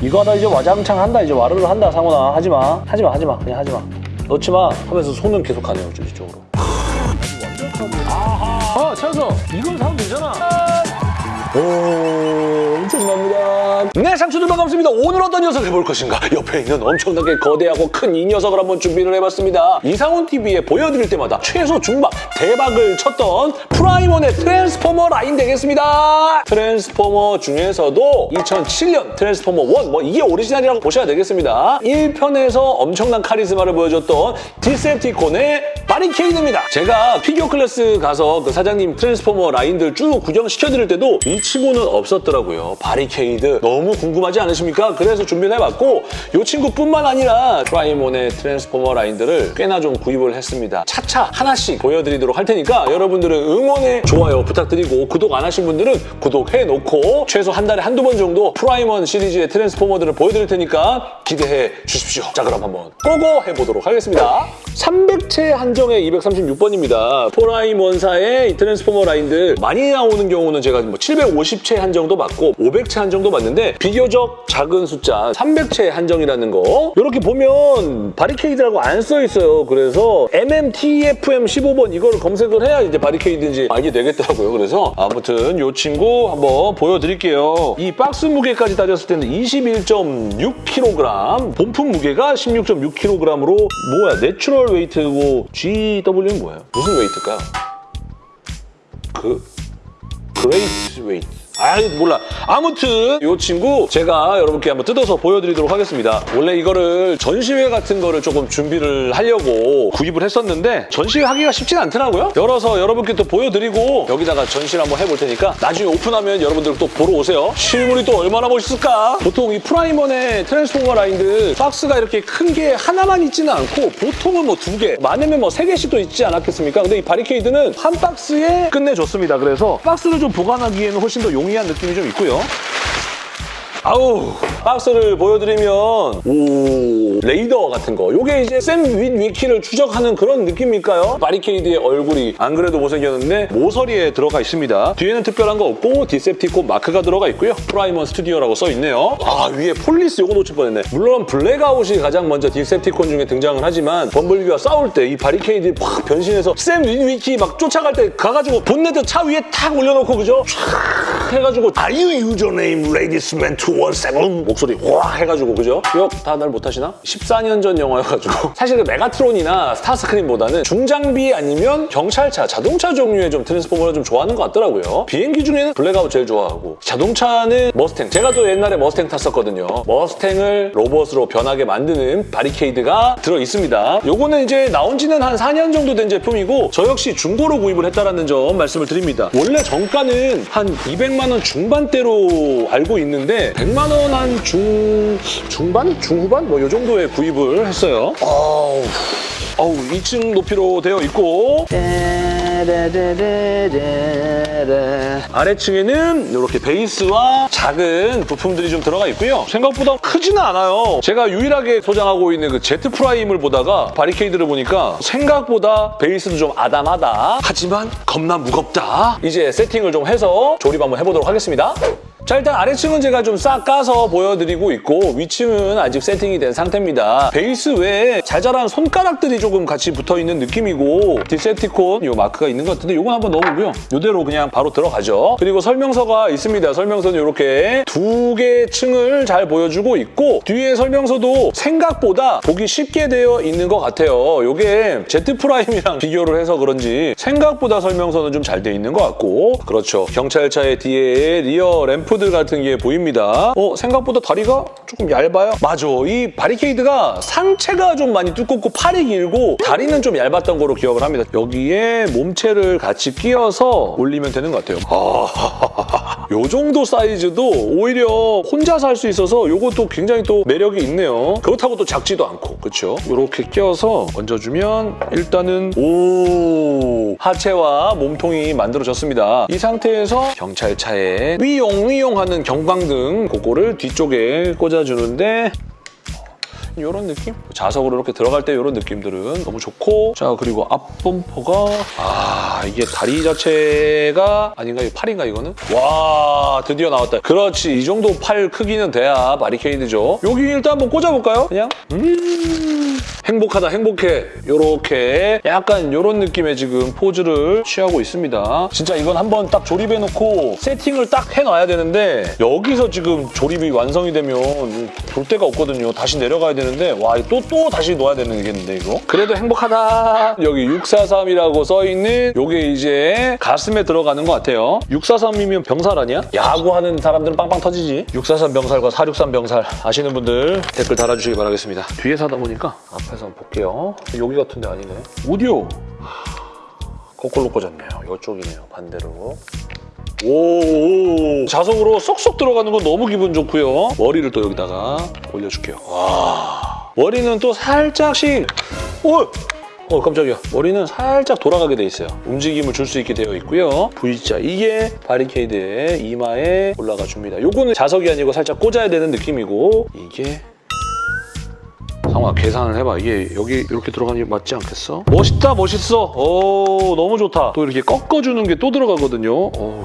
이거 하다 이제 와장창 한다 이제 와르르 한다 상훈아. 하지마. 하지마 하지마. 그냥 하지마. 넣지마. 하면서 손은 계속 가네요 이쪽으로. 아하 어 채워서 이걸 사면 되잖아. 오 네 상추들 반갑습니다. 오늘 어떤 녀석을 볼 것인가? 옆에 있는 엄청나게 거대하고 큰 이 녀석을 한번 준비를 해봤습니다. 이상훈TV에 보여드릴 때마다 최소 중박 대박을 쳤던 프라이먼의 트랜스포머 라인 되겠습니다. 트랜스포머 중에서도 2007년 트랜스포머 1, 뭐 이게 오리지널이라고 보셔야 되겠습니다. 1편에서 엄청난 카리스마를 보여줬던 디셉티콘의 바리케이드입니다 제가 피규어 클래스 가서 그 사장님 트랜스포머 라인들 쭉 구경시켜드릴 때도 이 친구는 없었더라고요. 바리케이드 너무 궁금하지 않으십니까? 그래서 준비를 해봤고 이 친구뿐만 아니라 프라이먼의 트랜스포머 라인들을 꽤나 좀 구입을 했습니다. 차차 하나씩 보여드리도록 할 테니까 여러분들은 응원의 좋아요 부탁드리고 구독 안 하신 분들은 구독해놓고 최소 한 달에 한두 번 정도 프라이먼 시리즈의 트랜스포머들을 보여드릴 테니까 기대해 주십시오. 자 그럼 한번 go go 해보도록 하겠습니다. 300채 한 정에 236번입니다. 프라이먼사의 이 트랜스포머 라인들 많이 나오는 경우는 제가 뭐 750채 한정도 맞고 500채 한정도 맞는데 비교적 작은 숫자 300채 한정이라는 거 이렇게 보면 바리케이드라고 안 써 있어요. 그래서 MMTFM 15번 이거를 검색을 해야 이제 바리케이드인지 알게 되겠더라고요. 그래서 아무튼 이 친구 한번 보여드릴게요. 이 박스 무게까지 따졌을 때는 21.6kg 본품 무게가 16.6kg으로 뭐야 natural weight고 GW는 뭐예요? 무슨 weight일까요? 그 great weight. 아 몰라. 아무튼 이 친구 제가 여러분께 한번 뜯어서 보여드리도록 하겠습니다. 원래 이거를 전시회 같은 거를 조금 준비를 하려고 구입을 했었는데 전시회 하기가 쉽진 않더라고요. 열어서 여러분께 또 보여드리고 여기다가 전시를 한번 해볼 테니까 나중에 오픈하면 여러분들 또 보러 오세요. 실물이 또 얼마나 멋있을까? 보통 이 프라이먼의 트랜스포머 라인들 박스가 이렇게 큰 게 하나만 있지는 않고 보통은 뭐 두 개, 많으면 뭐 세 개씩도 있지 않았겠습니까? 근데 이 바리케이드는 한 박스에 끝내줬습니다. 그래서 박스를 좀 보관하기에는 훨씬 더 용 이한 느낌이 좀 있고요. 아우 박스를 보여드리면 오 레이더 같은 거. 요게 이제 샘 윗위키를 추적하는 그런 느낌일까요? 바리케이드의 얼굴이 안 그래도 못생겼는데 모서리에 들어가 있습니다. 뒤에는 특별한 거 없고 디셉티콘 마크가 들어가 있고요. 프라이먼 스튜디오라고 써있네요. 아 위에 police 요거 놓칠 뻔했네. 물론 블랙아웃이 가장 먼저 디셉티콘 중에 등장을 하지만 범블비와 싸울 때 이 바리케이드 확 변신해서 샘 윗위키 막 쫓아갈 때 가가지고 본네트 차 위에 탁 올려놓고 그죠? 촥 해가지고 Are you username 217 목소리 와 해가지고 그죠? 기억 다 날 못하시나? 14년 전 영화여가지고 사실 그 메가트론이나 스타스크림보다는 중장비 아니면 경찰차, 자동차 종류의 좀 트랜스포머를 좀 좋아하는 것 같더라고요. 비행기 중에는 블랙아웃 제일 좋아하고 자동차는 머스탱. 제가 또 옛날에 머스탱 탔었거든요. 머스탱을 로봇으로 변하게 만드는 바리케이드가 들어있습니다. 요거는 이제 나온 지는 한 4년 정도 된 제품이고 저 역시 중고로 구입을 했다는 점 말씀을 드립니다. 원래 정가는 한 200만 원 중반대로 알고 있는데 100만 원 한 중... 중반? 중후반? 뭐 요 정도에 구입을 했어요. 어우, 어우 2층 높이로 되어 있고 아래층에는 이렇게 베이스와 작은 부품들이 좀 들어가 있고요. 생각보다 크지는 않아요. 제가 유일하게 소장하고 있는 그 제트 프라임을 보다가 바리케이드를 보니까 생각보다 베이스도 좀 아담하다. 하지만 겁나 무겁다. 이제 세팅을 좀 해서 조립 한번 해보도록 하겠습니다. 자 일단 아래층은 제가 좀 싹 까서 보여드리고 있고 위층은 아직 세팅이 된 상태입니다. 베이스 외에 자잘한 손가락들이 조금 같이 붙어있는 느낌이고 디셉티콘 이 마크가 있는 것 같은데 이건 한번 넣어보고요. 이대로 그냥 바로 들어가죠. 그리고 설명서가 있습니다. 설명서는 이렇게 두 개 층을 잘 보여주고 있고 뒤에 설명서도 생각보다 보기 쉽게 되어 있는 것 같아요. 이게 제트 프라임이랑 비교를 해서 그런지 생각보다 설명서는 좀 잘 돼 있는 것 같고 그렇죠. 경찰차의 뒤에 rear lamp들 같은 게 보입니다. 어, 생각보다 다리가 조금 얇아요? 맞아. 이 바리케이드가 상체가 좀 많이 두껍고 팔이 길고 다리는 좀 얇았던 거로 기억을 합니다. 여기에 몸체를 같이 끼워서 올리면 되는 것 같아요. 아, 요 정도 사이즈도 오히려 혼자서 할수 있어서 이것도 굉장히 또 매력이 있네요. 그렇다고 또 작지도 않고, 그렇죠? 이렇게 끼워서 얹어주면 일단은 오 하체와 몸통이 만들어졌습니다. 이 상태에서 경찰차에 위용 위용 하는 경광등 그거를 뒤쪽에 꽂아주는데 이런 느낌? 자석으로 이렇게 들어갈 때 이런 느낌들은 너무 좋고. 자 그리고 앞 범퍼가 아 이게 다리 자체가 아닌가? 이 팔인가 이거는? 와 드디어 나왔다. 그렇지. 이 정도 팔 크기는 돼야 바리케이드죠. 여기 일단 한번 꽂아볼까요? 그냥? 음 행복하다 행복해. 요렇게 약간 요런 느낌의 지금 포즈를 취하고 있습니다. 진짜 이건 한번 딱 조립해놓고 세팅을 딱 해놔야 되는데 여기서 지금 조립이 완성이 되면 볼 데가 없거든요. 다시 내려가야 되는데 와 또 또 다시 놓아야 되는겠는데 이거? 그래도 행복하다. 여기 643이라고 써있는 요게 이제 가슴에 들어가는 것 같아요. 643이면 병살 아니야? 야구하는 사람들은 빵빵 터지지. 643 병살과 463 병살 아시는 분들 댓글 달아주시기 바라겠습니다. 뒤에서 하다 보니까 앞에서 한번 볼게요. 여기 같은데 아니네. 오디오. 거꾸로 꽂았네요. 이쪽이네요 반대로. 오. 자석으로 쏙쏙 들어가는 건 너무 기분 좋고요. 머리를 또 여기다가 올려줄게요. 와. 머리는 또 살짝씩. 오! 어 깜짝이야. 머리는 살짝 돌아가게 돼 있어요. 움직임을 줄 수 있게 되어 있고요. V자 이게 바리케이드의 이마에 올라가 줍니다. 요거는 자석이 아니고 살짝 꽂아야 되는 느낌이고 이게 상아 계산을 해봐 이게 여기 이렇게 들어가는 게 맞지 않겠어? 멋있다 멋있어 오 너무 좋다 또 이렇게 꺾어주는 게 또 들어가거든요 오.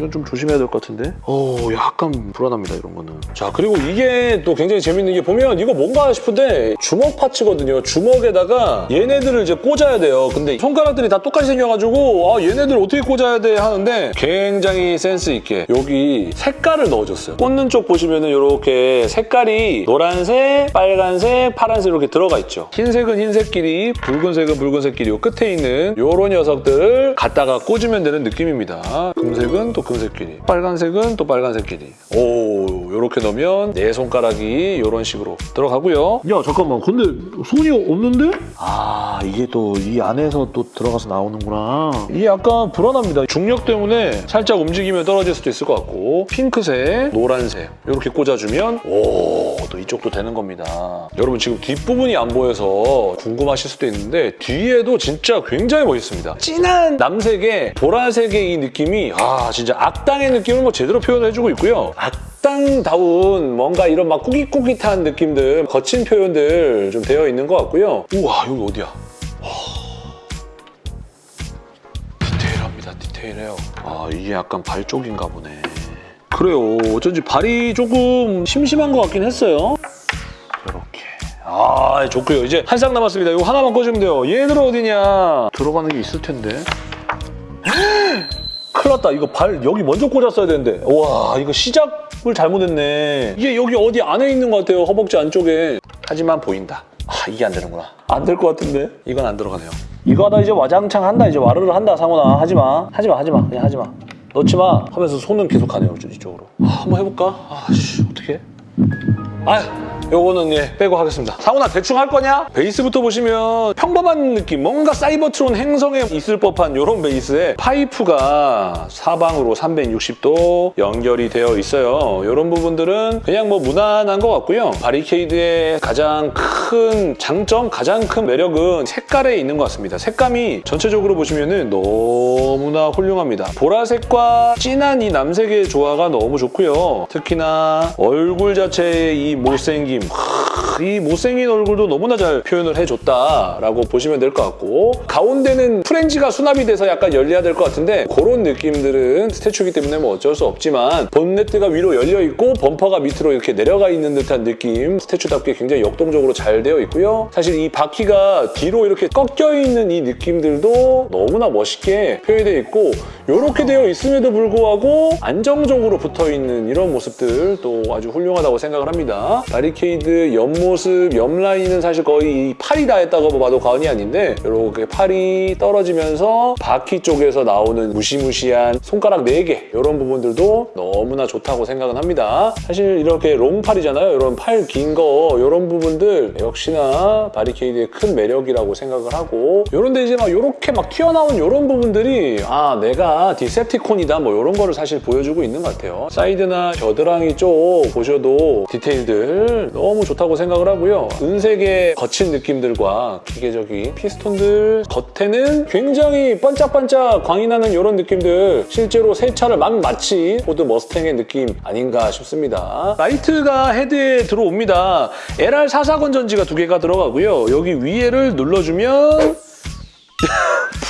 이건 좀 조심해야 될 것 같은데? 어, 약간 불안합니다, 이런 거는. 자, 그리고 이게 또 굉장히 재밌는 게 보면 이거 뭔가 싶은데 주먹 파츠거든요. 주먹에다가 얘네들을 이제 꽂아야 돼요. 근데 손가락들이 다 똑같이 생겨가지고 아, 얘네들 어떻게 꽂아야 돼 하는데 굉장히 센스 있게 여기 색깔을 넣어줬어요. 꽂는 쪽 보시면은 이렇게 색깔이 노란색, 빨간색, 파란색 이렇게 들어가 있죠. 흰색은 흰색끼리, 붉은색은 붉은색끼리 요 끝에 있는 요런 녀석들을 갖다가 꽂으면 되는 느낌입니다. 금색은 또 금색끼리, 빨간색은 또 빨간색끼리. 오, 이렇게 넣으면 내 손가락이 이런 식으로 들어가고요. 야 잠깐만 근데 손이 없는데? 아 이게 또 이 안에서 또 들어가서 나오는구나 이게 약간 불안합니다. 중력 때문에 살짝 움직이면 떨어질 수도 있을 것 같고 핑크색, 노란색 이렇게 꽂아주면 오, 또 이쪽도 되는 겁니다. 여러분 지금 뒷부분이 안 보여서 궁금하실 수도 있는데 뒤에도 진짜 굉장히 멋있습니다. 진한 남색의 보라색의 이 느낌이 아 진짜 악당의 느낌을 뭐 제대로 표현해주고 있고요. 악당다운 뭔가 이런 막 꾸깃꾸깃한 느낌들 거친 표현들 좀 되어 있는 것 같고요. 우와 여기 어디야? 디테일합니다. 디테일해요. 아 이게 약간 발 쪽인가 보네. 그래요. 어쩐지 발이 조금 심심한 것 같긴 했어요. 이렇게. 아 좋고요. 이제 한 쌍 남았습니다. 이거 하나만 꽂으면 돼요. 얘들 어디냐? 들어가는 게 있을 텐데. 큰일 났다. 이거 발 여기 먼저 꽂았어야 되는데. 와 이거 시작을 잘못했네. 이게 여기 어디 안에 있는 것 같아요. 허벅지 안쪽에. 하지만 보인다. 아 이게 안 되는구나. 안 될 것 같은데? 이건 안 들어가네요. 이거 하다 이제 와장창 한다. 이제 와르르 한다 상훈아. 하지마. 하지마 하지마. 그냥 하지마. 넣지 마 하면서 손은 계속 가네요. 이쪽으로. 아, 한번 해볼까? 아씨 어떻게? 아 요거는 예 빼고 하겠습니다. 상훈아 대충 할 거냐? 베이스부터 보시면 평범한 느낌 뭔가 사이버트론 행성에 있을 법한 이런 베이스에 파이프가 사방으로 360도 연결이 되어 있어요. 이런 부분들은 그냥 뭐 무난한 것 같고요. 바리케이드의 가장 큰 장점, 가장 큰 매력은 색깔에 있는 것 같습니다. 색감이 전체적으로 보시면 너무나 훌륭합니다. 보라색과 진한 이 남색의 조화가 너무 좋고요. 특히나 얼굴 자체의 이 못생김 이 못생긴 얼굴도 너무나 잘 표현을 해줬다라고 보시면 될 것 같고 가운데는 프렌즈가 수납이 돼서 약간 열려야 될 것 같은데 그런 느낌들은 스태츄이기 때문에 뭐 어쩔 수 없지만 본네트가 위로 열려 있고 범퍼가 밑으로 이렇게 내려가 있는 듯한 느낌 스태츄답게 굉장히 역동적으로 잘 되어 있고요. 사실 이 바퀴가 뒤로 이렇게 꺾여 있는 이 느낌들도 너무나 멋있게 표현되어 있고 이렇게 되어 있음에도 불구하고 안정적으로 붙어있는 이런 모습들도 아주 훌륭하다고 생각을 합니다. 바리케이 드 옆모습, 옆라인은 사실 거의 팔이 다 했다고 봐도 과언이 아닌데 이렇게 팔이 떨어지면서 바퀴 쪽에서 나오는 무시무시한 손가락 4개 이런 부분들도 너무나 좋다고 생각은 합니다. 사실 이렇게 long팔이잖아요. 이런 팔 긴 거 이런 부분들 역시나 바리케이드의 큰 매력이라고 생각을 하고 이런데 이제 막 이렇게 막 튀어나온 이런 부분들이 아 내가 디셉티콘이다 뭐 이런 거를 사실 보여주고 있는 것 같아요. 사이드나 겨드랑이 쪽 보셔도 디테일들 너무 좋다고 생각을 하고요. 은색의 거친 느낌들과 기계적인 피스톤들 겉에는 굉장히 반짝반짝 광이 나는 이런 느낌들 실제로 새 차를 만 마치 포드 머스탱의 느낌 아닌가 싶습니다. 라이트가 헤드에 들어옵니다. LR44 건전지가 두 개가 들어가고요. 여기 위에를 눌러주면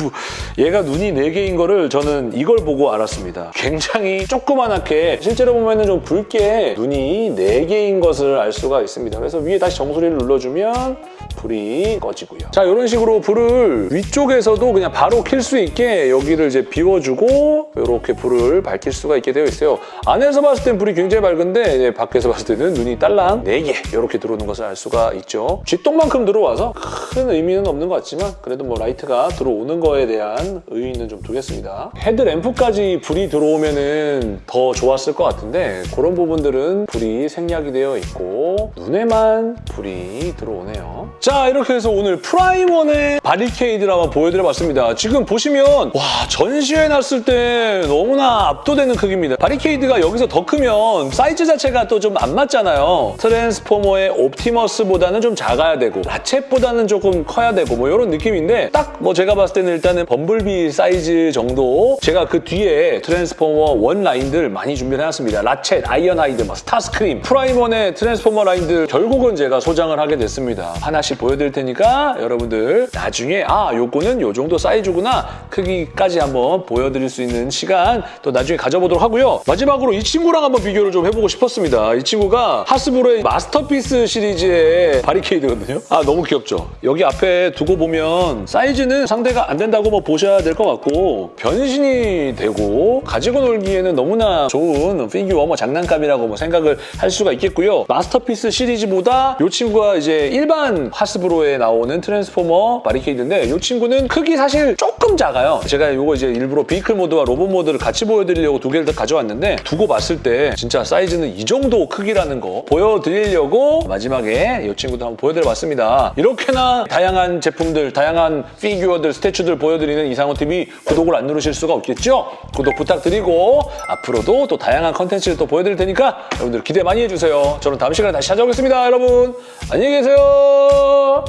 부- 얘가 눈이 4개인 거를 저는 이걸 보고 알았습니다. 굉장히 조그만하게 실제로 보면 좀 붉게 눈이 4개인 것을 알 수가 있습니다. 그래서 위에 다시 정수리를 눌러주면 불이 꺼지고요. 자 이런 식으로 불을 위쪽에서도 그냥 바로 킬 수 있게 여기를 이제 비워주고 이렇게 불을 밝힐 수가 있게 되어 있어요. 안에서 봤을 땐 불이 굉장히 밝은데 밖에서 봤을 때는 눈이 딸랑 4개 이렇게 들어오는 것을 알 수가 있죠. 쥐똥만큼 들어와서 큰 의미는 없는 것 같지만 그래도 뭐 라이트가 들어오는 거에 대한 의의는 좀 두겠습니다. 헤드램프까지 불이 들어오면 은 더 좋았을 것 같은데 그런 부분들은 불이 생략이 되어 있고 눈에만 불이 들어오네요. 자 이렇게 해서 오늘 프라임원의 바리케이드를 한번 보여드려봤습니다. 지금 보시면 와 전시해놨을 때 너무나 압도되는 크기입니다. 바리케이드가 여기서 더 크면 사이즈 자체가 또 좀 안 맞잖아요. 트랜스포머의 옵티머스보다는 좀 작아야 되고 라쳇보다는 조금 커야 되고 뭐 이런 느낌인데 딱 뭐 제가 봤을 때는 일단은 범블비 사이즈 정도 제가 그 뒤에 트랜스포머 원 라인들 많이 준비를 해놨습니다. 라쳇, 아이언하이드, 뭐 스타스크림, 프라임원의 트랜스포머 라인들 결국은 제가 소장을 하게 됐습니다. 하나씩 보여드릴 테니까 여러분들 나중에 아 요거는 요 정도 사이즈구나 크기까지 한번 보여드릴 수 있는 시간 또 나중에 가져보도록 하고요. 마지막으로 이 친구랑 한번 비교를 좀 해보고 싶었습니다. 이 친구가 하스브로의 마스터피스 시리즈의 바리케이드거든요. 아 너무 귀엽죠? 여기 앞에 두고 보면 사이즈는 상대가 안 된다고 뭐 보셔야 될 것 같고 변신이 되고 가지고 놀기에는 너무나 좋은 피규어 뭐 장난감이라고 뭐 생각을 할 수가 있겠고요. 마스터피스 시리즈보다 이 친구가 이제 일반 하스브로에 나오는 트랜스포머 바리케이드인데 이 친구는 크기 사실 조금 작아요. 제가 이거 이제 일부러 vehicle 모드와 로봇 모드를 같이 보여드리려고 두 개를 다 가져왔는데 두고 봤을 때 진짜 사이즈는 이 정도 크기라는 거 보여드리려고 마지막에 이 친구도 한번 보여드려봤습니다. 이렇게나 다양한 제품들, 다양한 피규어들, statue들 보여드리는 이상호 TV 구독을 안 누르실 수가 없겠죠? 구독 부탁드리고 앞으로도 또 다양한 컨텐츠를 또 보여드릴 테니까 여러분들 기대 많이 해주세요. 저는 다음 시간에 다시 찾아오겠습니다, 여러분. 안녕히 계세요.